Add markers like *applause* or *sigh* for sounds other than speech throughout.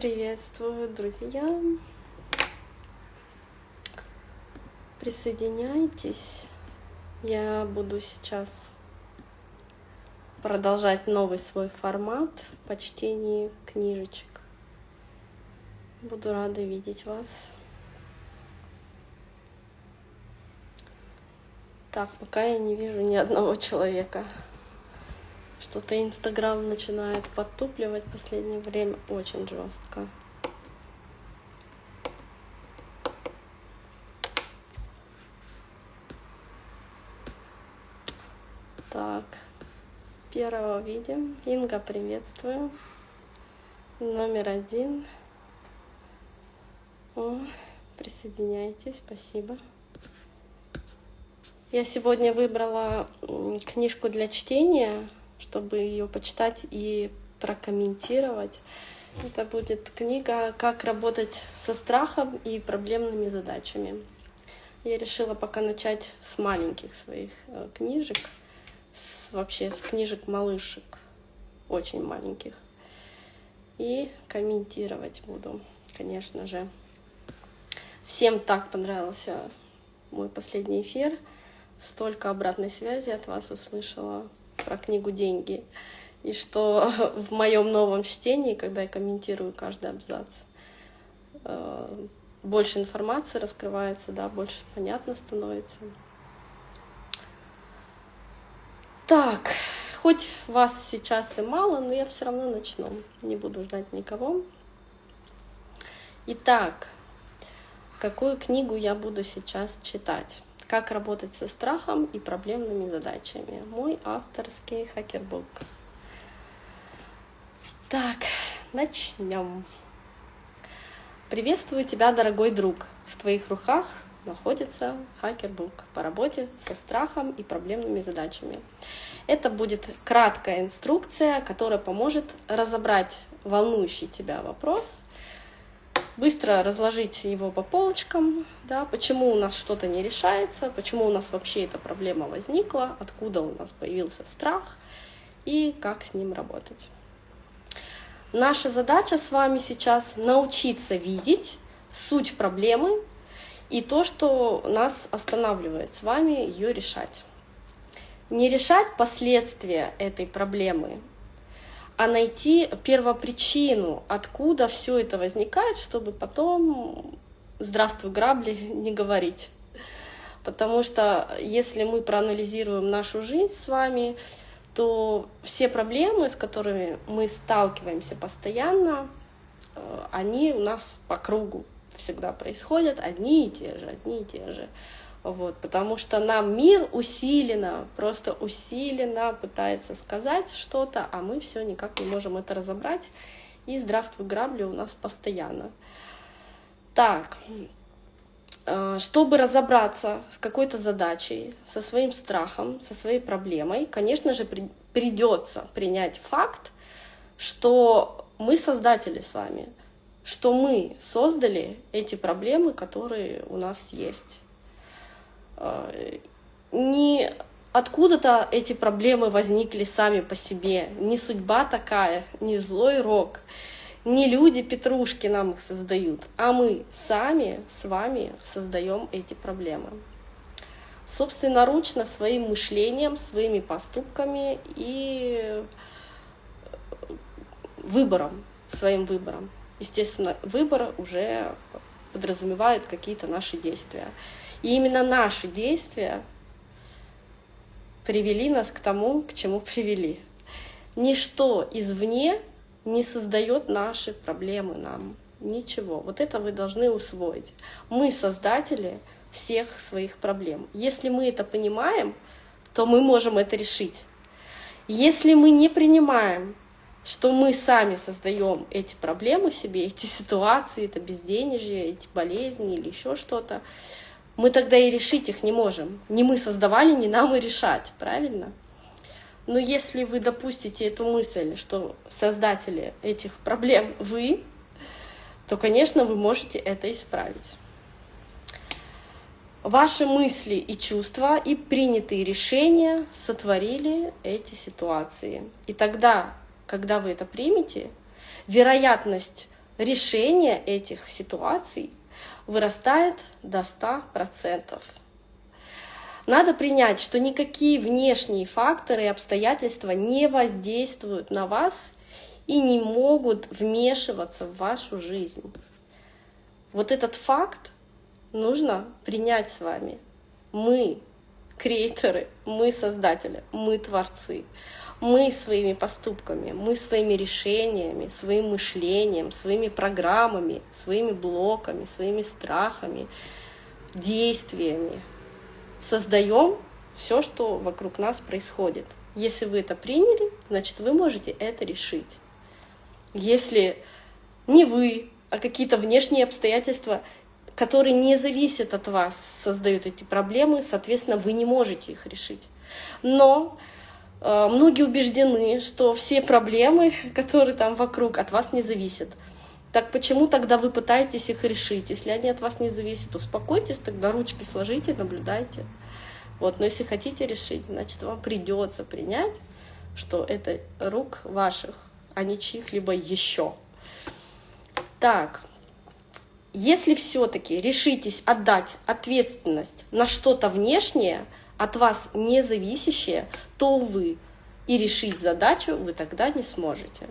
Приветствую, друзья! Присоединяйтесь. Я буду сейчас продолжать новый свой формат по чтению книжечек. Буду рада видеть вас. Так, пока я не вижу ни одного человека. Что-то Инстаграм начинает подтупливать в последнее время очень жестко. Так, первого видим. Инга, приветствую. Номер один. О, присоединяйтесь, спасибо. Я сегодня выбрала книжку для чтения чтобы ее почитать и прокомментировать. Это будет книга «Как работать со страхом и проблемными задачами». Я решила пока начать с маленьких своих э, книжек, с, вообще с книжек малышек, очень маленьких. И комментировать буду, конечно же. Всем так понравился мой последний эфир. Столько обратной связи от вас услышала про книгу «Деньги». И что *laughs* в моем новом чтении, когда я комментирую каждый абзац, э, больше информации раскрывается, да, больше понятно становится. Так, хоть вас сейчас и мало, но я все равно начну. Не буду ждать никого. Итак, какую книгу я буду сейчас читать? Как работать со страхом и проблемными задачами. Мой авторский хакербук. Так, начнем. Приветствую тебя, дорогой друг. В твоих руках находится хакербук по работе со страхом и проблемными задачами. Это будет краткая инструкция, которая поможет разобрать волнующий тебя вопрос быстро разложить его по полочкам, да, почему у нас что-то не решается, почему у нас вообще эта проблема возникла, откуда у нас появился страх и как с ним работать. Наша задача с вами сейчас научиться видеть суть проблемы и то, что нас останавливает с вами ее решать. Не решать последствия этой проблемы, а найти первопричину, откуда все это возникает, чтобы потом «здравствуй, грабли» *laughs* не говорить. Потому что если мы проанализируем нашу жизнь с вами, то все проблемы, с которыми мы сталкиваемся постоянно, э, они у нас по кругу всегда происходят, одни и те же, одни и те же. Вот, потому что нам мир усиленно, просто усиленно пытается сказать что-то, а мы все никак не можем это разобрать. И здравствуй, грабли у нас постоянно. Так, э, чтобы разобраться с какой-то задачей, со своим страхом, со своей проблемой, конечно же, придется принять факт, что мы создатели с вами, что мы создали эти проблемы, которые у нас есть не откуда-то эти проблемы возникли сами по себе. Не судьба такая, не злой рок, не люди-петрушки нам их создают, а мы сами с вами создаем эти проблемы. Собственноручно своим мышлением, своими поступками и выбором, своим выбором. Естественно, выбор уже подразумевает какие-то наши действия. И именно наши действия привели нас к тому, к чему привели. Ничто извне не создает наши проблемы нам. Ничего. Вот это вы должны усвоить. Мы создатели всех своих проблем. Если мы это понимаем, то мы можем это решить. Если мы не принимаем, что мы сами создаем эти проблемы себе, эти ситуации, это безденежье, эти болезни или еще что-то, мы тогда и решить их не можем. Не мы создавали, не нам и решать, правильно? Но если вы допустите эту мысль, что создатели этих проблем вы, то, конечно, вы можете это исправить. Ваши мысли и чувства и принятые решения сотворили эти ситуации. И тогда, когда вы это примете, вероятность решение этих ситуаций вырастает до 100%. Надо принять, что никакие внешние факторы и обстоятельства не воздействуют на вас и не могут вмешиваться в вашу жизнь. Вот этот факт нужно принять с вами. Мы креаторы, мы создатели, мы творцы. Мы своими поступками, мы своими решениями, своим мышлением, своими программами, своими блоками, своими страхами, действиями создаем все, что вокруг нас происходит. Если вы это приняли, значит, вы можете это решить. Если не вы, а какие-то внешние обстоятельства, которые не зависят от вас, создают эти проблемы, соответственно, вы не можете их решить. Но многие убеждены, что все проблемы, *laughs* которые там вокруг, от вас не зависят. Так почему тогда вы пытаетесь их решить? Если они от вас не зависят, успокойтесь, тогда ручки сложите, наблюдайте. Вот, но если хотите решить, значит, вам придется принять, что это рук ваших, а не чьих-либо еще. Так, если все-таки решитесь отдать ответственность на что-то внешнее, от вас не зависящее, то вы и решить задачу вы тогда не сможете.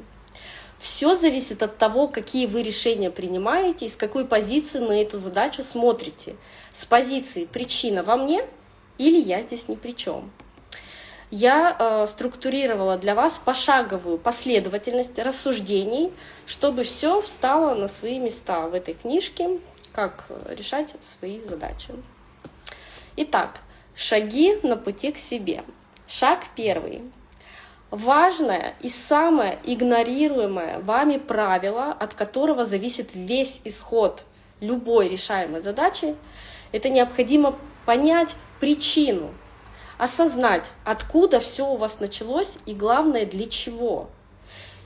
Все зависит от того, какие вы решения принимаете и с какой позиции на эту задачу смотрите. С позиции причина во мне или я здесь ни при чем. Я э, структурировала для вас пошаговую последовательность рассуждений, чтобы все встало на свои места в этой книжке, как решать свои задачи. Итак, шаги на пути к себе. Шаг первый важное и самое игнорируемое вами правило, от которого зависит весь исход любой решаемой задачи, это необходимо понять причину, осознать, откуда все у вас началось и главное, для чего.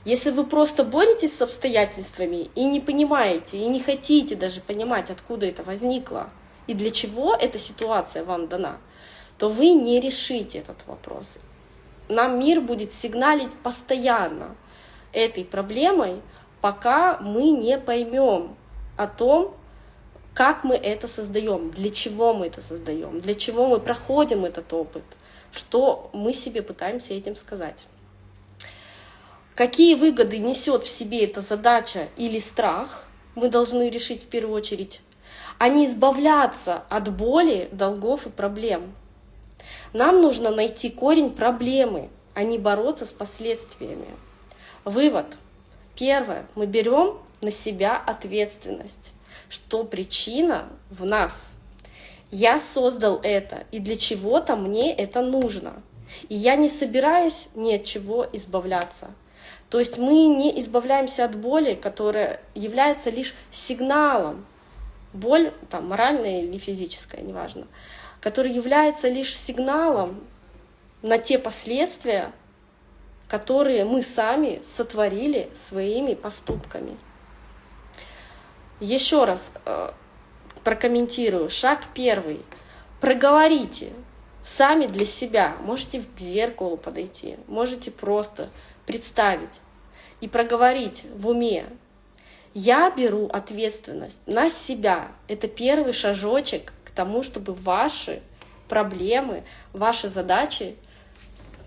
Если вы просто боретесь с обстоятельствами и не понимаете, и не хотите даже понимать, откуда это возникло, и для чего эта ситуация вам дана, то вы не решите этот вопрос нам мир будет сигналить постоянно этой проблемой, пока мы не поймем о том, как мы это создаем, для чего мы это создаем, для чего мы проходим этот опыт, что мы себе пытаемся этим сказать. Какие выгоды несет в себе эта задача или страх, мы должны решить в первую очередь, а не избавляться от боли, долгов и проблем. Нам нужно найти корень проблемы, а не бороться с последствиями. Вывод. Первое. Мы берем на себя ответственность, что причина в нас. Я создал это, и для чего-то мне это нужно. И я не собираюсь ни от чего избавляться. То есть мы не избавляемся от боли, которая является лишь сигналом. Боль, там, моральная или физическая, неважно который является лишь сигналом на те последствия, которые мы сами сотворили своими поступками. Еще раз э, прокомментирую. Шаг первый. Проговорите сами для себя. Можете к зеркалу подойти, можете просто представить и проговорить в уме. Я беру ответственность на себя. Это первый шажочек тому, чтобы ваши проблемы, ваши задачи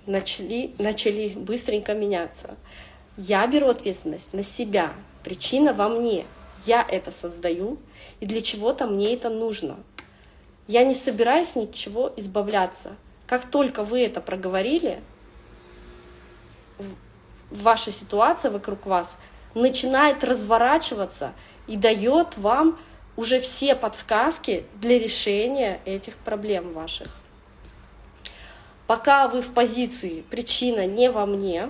начали, начали быстренько меняться. Я беру ответственность на себя, причина во мне. Я это создаю, и для чего-то мне это нужно. Я не собираюсь ничего избавляться. Как только вы это проговорили, ваша ситуация вокруг вас начинает разворачиваться и дает вам уже все подсказки для решения этих проблем ваших. Пока вы в позиции «причина не во мне»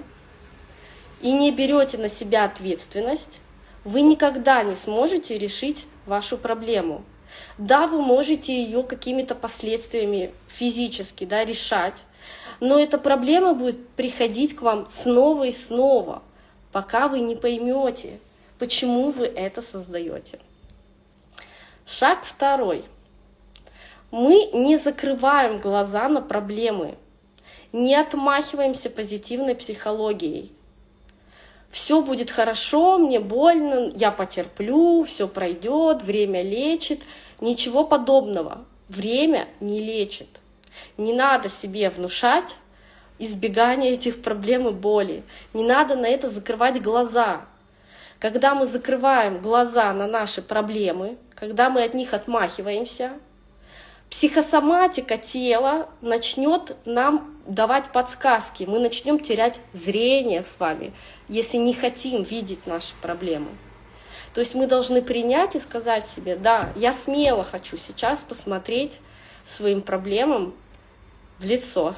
и не берете на себя ответственность, вы никогда не сможете решить вашу проблему. Да, вы можете ее какими-то последствиями физически да, решать, но эта проблема будет приходить к вам снова и снова, пока вы не поймете, почему вы это создаете. Шаг второй. Мы не закрываем глаза на проблемы, не отмахиваемся позитивной психологией. все будет хорошо, мне больно, я потерплю, все пройдет, время лечит. Ничего подобного. Время не лечит. Не надо себе внушать избегание этих проблем и боли. Не надо на это закрывать глаза. Когда мы закрываем глаза на наши проблемы, когда мы от них отмахиваемся, психосоматика тела начнет нам давать подсказки, мы начнем терять зрение с вами, если не хотим видеть наши проблемы. То есть мы должны принять и сказать себе, да, я смело хочу сейчас посмотреть своим проблемам в лицо.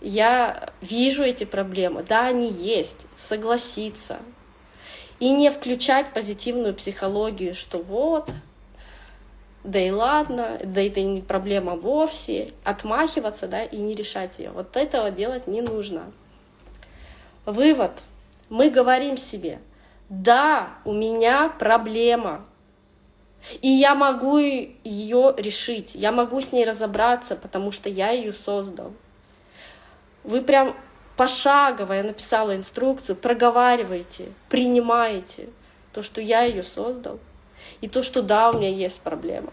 Я вижу эти проблемы, да, они есть, согласиться. И не включать позитивную психологию, что вот, да и ладно, да это не проблема вовсе, отмахиваться, да, и не решать ее. Вот этого делать не нужно. Вывод. Мы говорим себе, да, у меня проблема, и я могу ее решить, я могу с ней разобраться, потому что я ее создал. Вы прям пошагово, я написала инструкцию, проговариваете, принимаете то, что я ее создал, и то, что да, у меня есть проблема.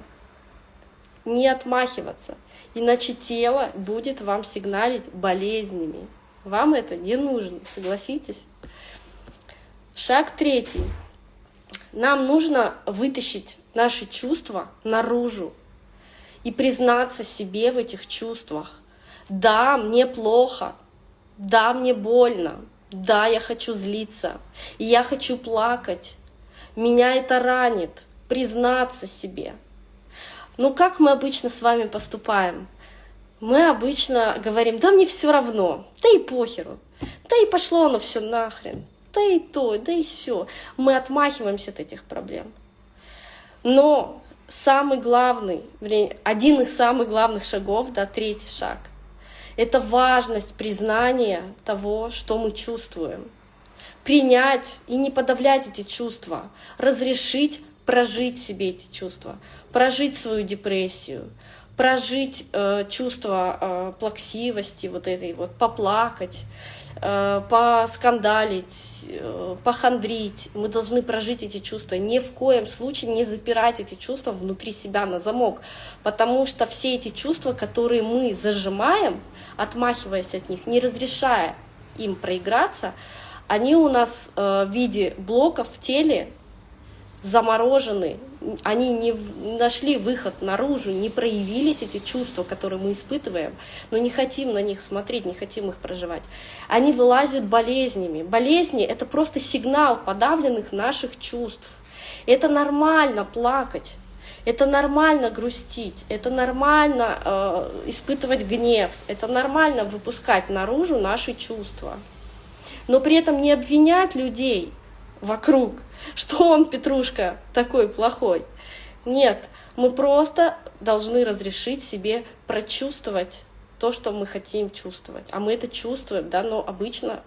Не отмахиваться, иначе тело будет вам сигналить болезнями. Вам это не нужно, согласитесь? Шаг третий. Нам нужно вытащить наши чувства наружу и признаться себе в этих чувствах. Да, мне плохо, да, мне больно, да, я хочу злиться, и я хочу плакать, меня это ранит, признаться себе. Ну как мы обычно с вами поступаем? Мы обычно говорим, да мне все равно, да и похеру, да и пошло оно все нахрен, да и то, да и все. Мы отмахиваемся от этих проблем. Но самый главный, один из самых главных шагов, да, третий шаг, это важность признания того, что мы чувствуем. Принять и не подавлять эти чувства, разрешить прожить себе эти чувства, прожить свою депрессию, прожить э, чувство э, плаксивости, вот этой вот, поплакать, э, поскандалить, э, похандрить. Мы должны прожить эти чувства. Ни в коем случае не запирать эти чувства внутри себя на замок, потому что все эти чувства, которые мы зажимаем, отмахиваясь от них, не разрешая им проиграться, они у нас э, в виде блоков в теле заморожены, они не нашли выход наружу, не проявились эти чувства, которые мы испытываем, но не хотим на них смотреть, не хотим их проживать. Они вылазят болезнями. Болезни — это просто сигнал подавленных наших чувств. Это нормально плакать, это нормально грустить, это нормально э, испытывать гнев, это нормально выпускать наружу наши чувства. Но при этом не обвинять людей вокруг, *laughs* что он, Петрушка, такой плохой. Нет, мы просто должны разрешить себе прочувствовать то, что мы хотим чувствовать. А мы это чувствуем, да, но обычно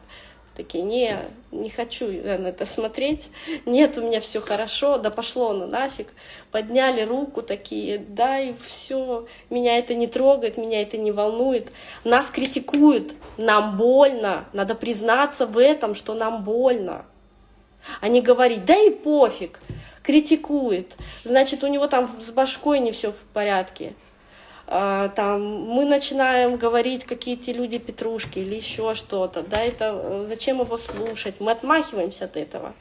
такие, не, не хочу на это смотреть, нет, у меня все хорошо, да пошло оно нафиг. Подняли руку такие, да, и все, меня это не трогает, меня это не волнует. Нас критикуют, нам больно, надо признаться в этом, что нам больно. А не говорить, да и пофиг, критикует, значит, у него там с башкой не все в порядке. А, там, мы начинаем говорить какие-то люди петрушки или еще что-то, да, это э, зачем его слушать, мы отмахиваемся от этого,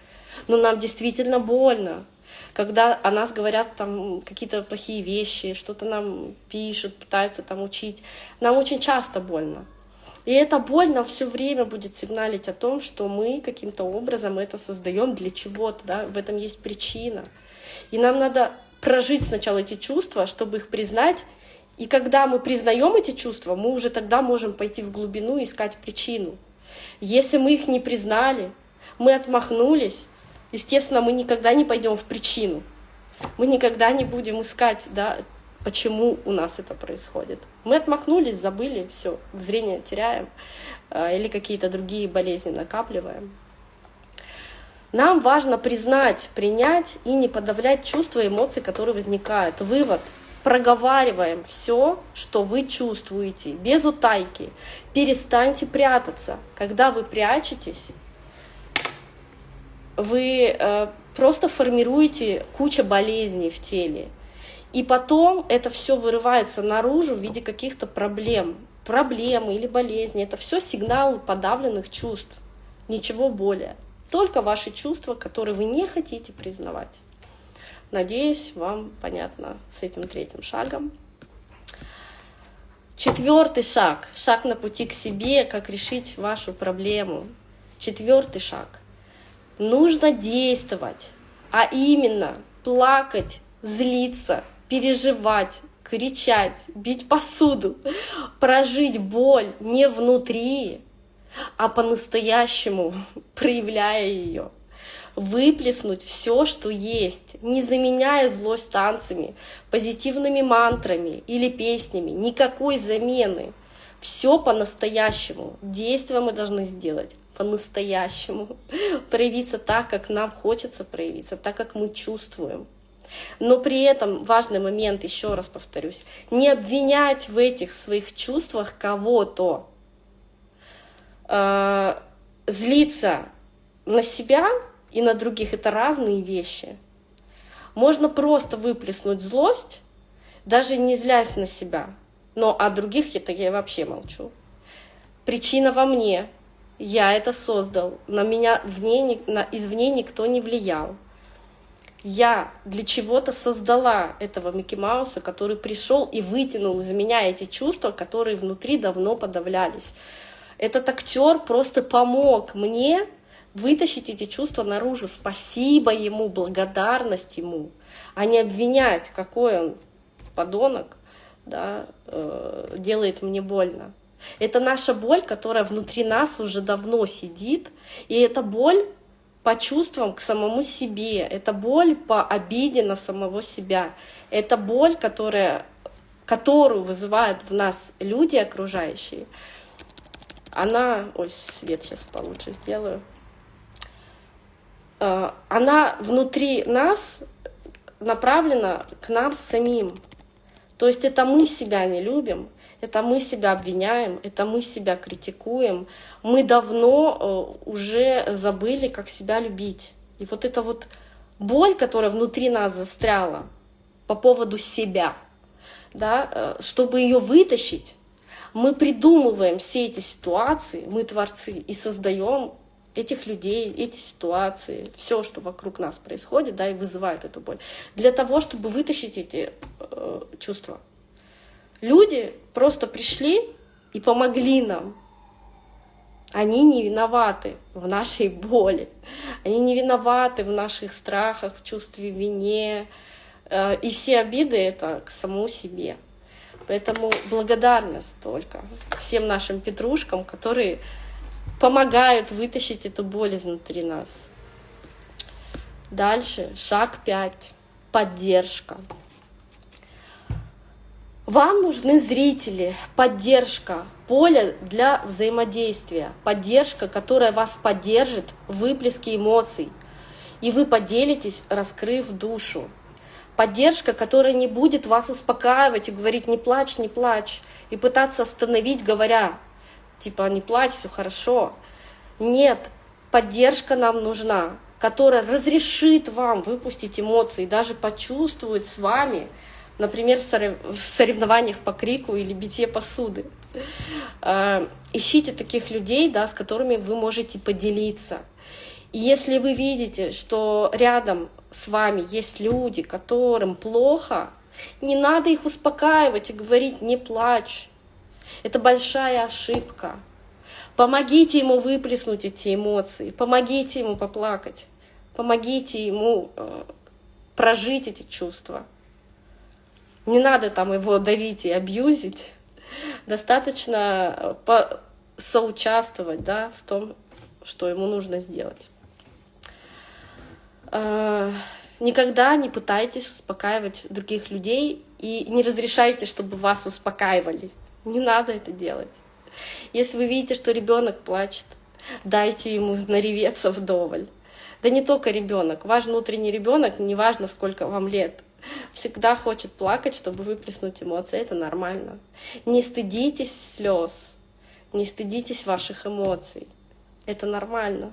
но нам действительно больно, когда о нас говорят там какие-то плохие вещи, что-то нам пишут, пытаются там учить, нам очень часто больно. И эта боль нам все время будет сигналить о том, что мы каким-то образом это создаем для чего-то, да, в этом есть причина. И нам надо прожить сначала эти чувства, чтобы их признать. И когда мы признаем эти чувства, мы уже тогда можем пойти в глубину и искать причину. Если мы их не признали, мы отмахнулись, естественно, мы никогда не пойдем в причину. Мы никогда не будем искать да, почему у нас это происходит. Мы отмахнулись, забыли, все, зрение теряем э, или какие-то другие болезни накапливаем. Нам важно признать, принять и не подавлять чувства и эмоции, которые возникают. Вывод. Проговариваем все, что вы чувствуете, без утайки. Перестаньте прятаться. Когда вы прячетесь, вы э, просто формируете кучу болезней в теле. И потом это все вырывается наружу в виде каких-то проблем. Проблемы или болезни. Это все сигналы подавленных чувств. Ничего более. Только ваши чувства, которые вы не хотите признавать. Надеюсь, вам понятно с этим третьим шагом. Четвертый шаг. Шаг на пути к себе, как решить вашу проблему. Четвертый шаг. Нужно действовать, а именно плакать, злиться, переживать, кричать, бить посуду, прожить боль не внутри, а по-настоящему, *laughs* проявляя ее. Выплеснуть все, что есть, не заменяя злость танцами, позитивными мантрами или песнями, никакой замены. Все по-настоящему. Действия мы должны сделать по-настоящему, *laughs* проявиться так, как нам хочется проявиться, так, как мы чувствуем. Но при этом важный момент, еще раз повторюсь, не обвинять в этих своих чувствах кого-то. Э, злиться на себя и на других — это разные вещи. Можно просто выплеснуть злость, даже не злясь на себя. Но о других это я вообще молчу. Причина во мне. Я это создал. На меня вне, на, извне никто не влиял я для чего-то создала этого Микки Мауса, который пришел и вытянул из меня эти чувства, которые внутри давно подавлялись. Этот актер просто помог мне вытащить эти чувства наружу. Спасибо ему, благодарность ему, а не обвинять, какой он подонок, да, э, делает мне больно. Это наша боль, которая внутри нас уже давно сидит, и эта боль по чувствам к самому себе, это боль по обиде на самого себя, это боль, которая, которую вызывают в нас люди окружающие. Она, ой, свет сейчас получше сделаю, она внутри нас направлена к нам самим. То есть это мы себя не любим, это мы себя обвиняем, это мы себя критикуем. Мы давно э, уже забыли, как себя любить. И вот эта вот боль, которая внутри нас застряла по поводу себя, да, э, чтобы ее вытащить, мы придумываем все эти ситуации, мы творцы, и создаем этих людей, эти ситуации, все, что вокруг нас происходит, да, и вызывает эту боль, для того, чтобы вытащить эти э, чувства. Люди просто пришли и помогли нам. Они не виноваты в нашей боли. Они не виноваты в наших страхах, в чувстве вине. Э, и все обиды — это к самому себе. Поэтому благодарность только всем нашим петрушкам, которые помогают вытащить эту боль изнутри нас. Дальше, шаг 5. Поддержка. Вам нужны зрители, поддержка, поле для взаимодействия, поддержка, которая вас поддержит в выплеске эмоций, и вы поделитесь, раскрыв душу. Поддержка, которая не будет вас успокаивать и говорить «не плачь, не плачь», и пытаться остановить, говоря типа «не плачь, все хорошо». Нет, поддержка нам нужна, которая разрешит вам выпустить эмоции, даже почувствовать с вами – например, в соревнованиях по крику или битье посуды. А, ищите таких людей, да, с которыми вы можете поделиться. И если вы видите, что рядом с вами есть люди, которым плохо, не надо их успокаивать и говорить «не плачь». Это большая ошибка. Помогите ему выплеснуть эти эмоции, помогите ему поплакать, помогите ему э, прожить эти чувства. Не надо там его давить и абьюзить. Достаточно э, соучаствовать да, в том, что ему нужно сделать. А, никогда не пытайтесь успокаивать других людей и не разрешайте, чтобы вас успокаивали. Не надо это делать. Если вы видите, что ребенок плачет, дайте ему нареветься вдоволь. Да не только ребенок, ваш внутренний ребенок, неважно сколько вам лет, всегда хочет плакать, чтобы выплеснуть эмоции. Это нормально. Не стыдитесь слез, не стыдитесь ваших эмоций. Это нормально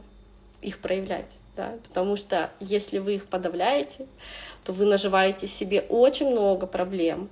их проявлять. да, потому что если вы их подавляете, то вы наживаете себе очень много проблем.